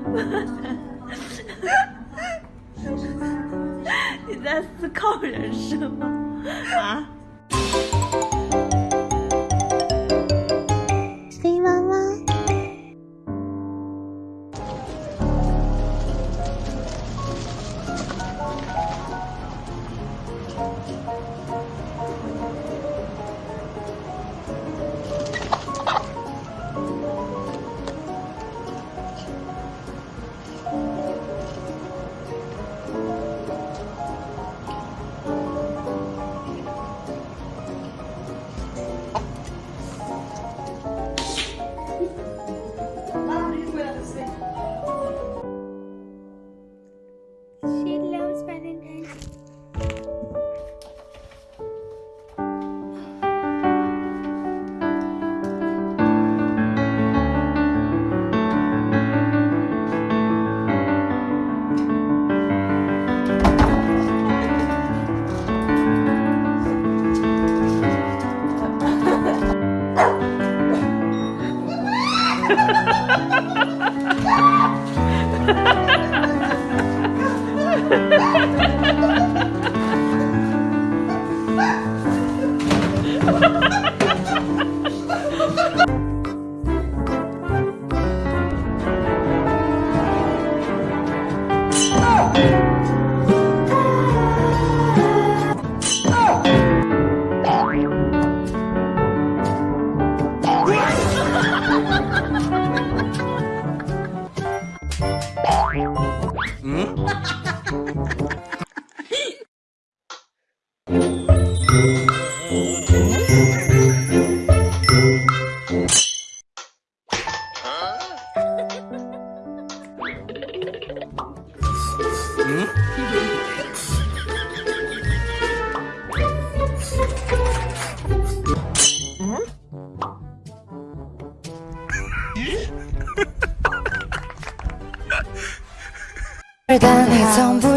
你在思考人生吗？啊？Oh! 嗯。嗯。嗯。嗯。但你从不